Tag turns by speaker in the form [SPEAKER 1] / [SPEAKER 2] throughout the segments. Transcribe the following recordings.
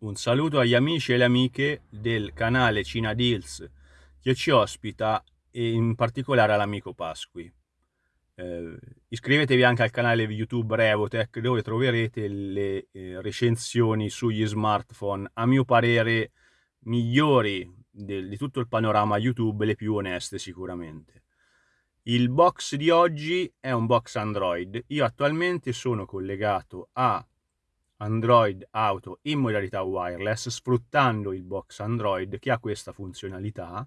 [SPEAKER 1] un saluto agli amici e le amiche del canale Cina Deals che ci ospita e in particolare all'amico Pasqui. Eh, iscrivetevi anche al canale YouTube Revotech dove troverete le eh, recensioni sugli smartphone, a mio parere migliori del, di tutto il panorama YouTube, le più oneste sicuramente. Il box di oggi è un box Android. Io attualmente sono collegato a Android Auto in modalità wireless sfruttando il box Android che ha questa funzionalità.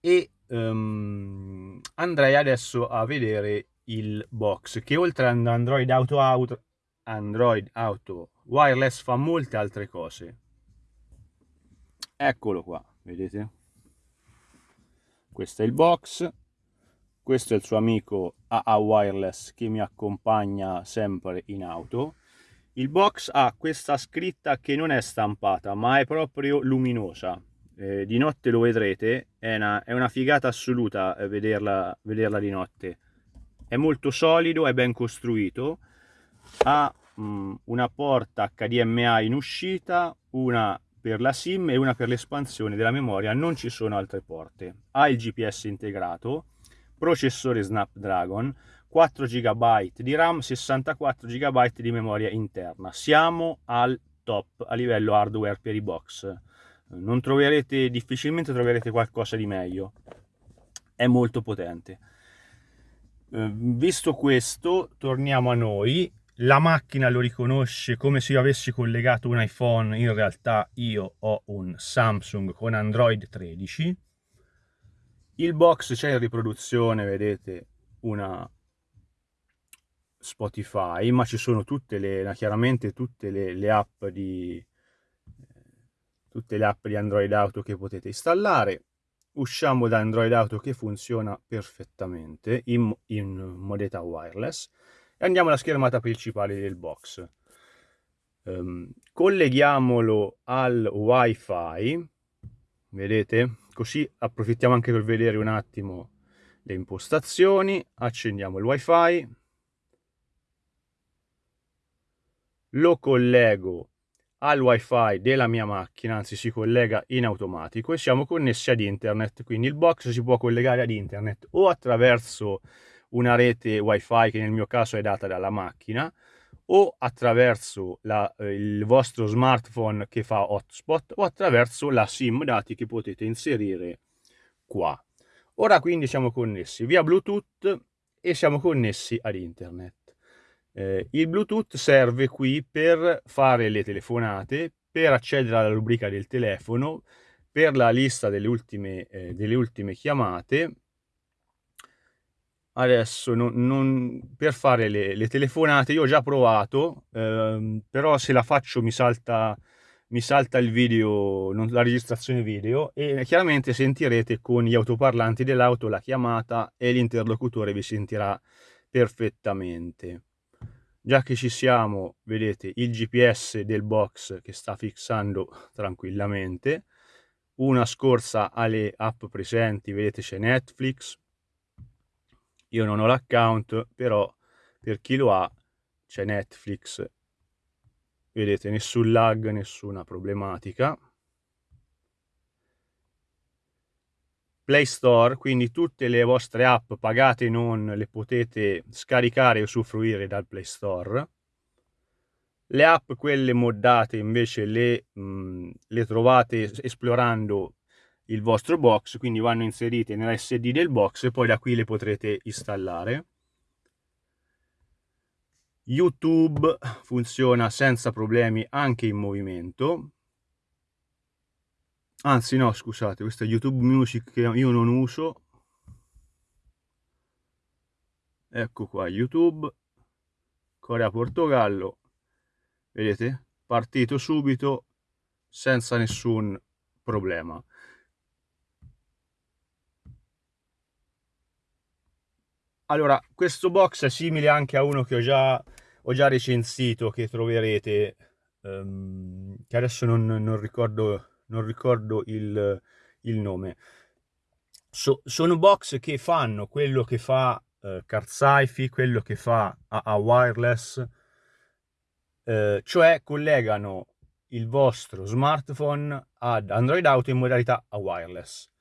[SPEAKER 1] E um, andrei adesso a vedere il box che oltre ad Android Auto, Auto, Android Auto Wireless fa molte altre cose. Eccolo qua vedete? Questo è il box questo è il suo amico AA Wireless che mi accompagna sempre in auto. Il box ha questa scritta che non è stampata ma è proprio luminosa. Eh, di notte lo vedrete è una, è una figata assoluta eh, vederla, vederla di notte. È molto solido è ben costruito. Ha mh, mm, una porta HDMI in uscita una per la SIM e una per l'espansione della memoria, non ci sono altre porte. Ha il GPS integrato, processore Snapdragon, 4 GB di RAM, 64 GB di memoria interna. Siamo al top a livello hardware per i box. Non troverete, difficilmente troverete qualcosa di meglio. È molto potente. Eh, visto questo, torniamo a noi la macchina lo riconosce come se io avessi collegato un iPhone, in realtà io ho un Samsung con Android 13. Il box c'è in riproduzione, vedete, una Spotify, ma ci sono tutte le, chiaramente tutte le, le app di tutte le app di Android Auto che potete installare. Usciamo da Android Auto che funziona perfettamente in, in modalità wireless e andiamo alla schermata principale del box. Um, colleghiamolo al wifi, vedete? Così approfittiamo anche per vedere un attimo le impostazioni, accendiamo il wifi, lo collego al wifi della mia macchina, anzi si collega in automatico e siamo connessi ad internet, quindi il box si può collegare ad internet o attraverso una rete wifi che nel mio caso è data dalla macchina o attraverso la, eh, il vostro smartphone che fa hotspot o attraverso la sim dati che potete inserire qua. Ora quindi siamo connessi via Bluetooth e siamo connessi ad internet. Eh, il Bluetooth serve qui per fare le telefonate, per accedere alla rubrica del telefono, per la lista delle ultime, eh, delle ultime chiamate adesso non, non, per fare le, le, telefonate io ho già provato ehm, però se la faccio mi salta mi salta il video non, la registrazione video e chiaramente sentirete con gli autoparlanti dell'auto la chiamata e l'interlocutore vi sentirà perfettamente. Già che ci siamo vedete il gps del box che sta fissando tranquillamente. Una scorsa alle app presenti vedete c'è netflix io non ho l'account, però per chi lo ha c'è Netflix. Vedete, nessun lag, nessuna problematica. Play Store, quindi tutte le vostre app pagate non le potete scaricare e usufruire dal Play Store. Le app, quelle moddate, invece le, mh, le trovate esplorando il vostro box, quindi vanno inserite nell'SD del box e poi da qui le potrete installare. YouTube funziona senza problemi anche in movimento. Anzi no, scusate, questo è YouTube Music che io non uso. Ecco qua YouTube, Corea-Portogallo. Vedete? Partito subito senza nessun problema. Allora, questo box è simile anche a uno che ho già, ho già recensito, che troverete, um, che adesso non, non, ricordo, non ricordo il, il nome. So, sono box che fanno quello che fa uh, Card quello che fa AA Wireless, eh, cioè collegano il vostro smartphone ad Android Auto in modalità wireless.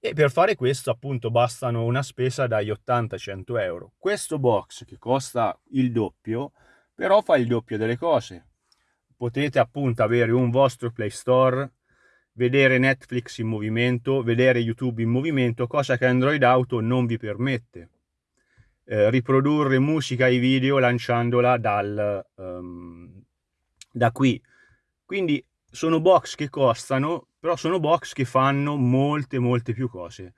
[SPEAKER 1] E per fare questo appunto bastano una spesa dagli 80-100 euro. Questo box che costa il doppio, però fa il doppio delle cose. Potete appunto avere un vostro Play Store, vedere Netflix in movimento, vedere YouTube in movimento, cosa che Android Auto non vi permette. Eh, riprodurre musica e video lanciandola dal, um, da qui. Quindi sono box che costano, però sono box che fanno molte molte più cose.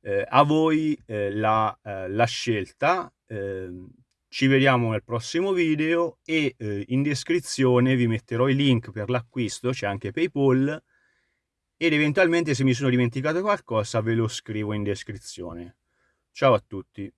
[SPEAKER 1] Eh, a voi eh, la, eh, la, scelta, ehm, ci vediamo nel prossimo video e eh, in descrizione vi metterò i link per l'acquisto, c'è anche Paypal ed eventualmente se mi sono dimenticato qualcosa ve lo scrivo in descrizione. Ciao a tutti!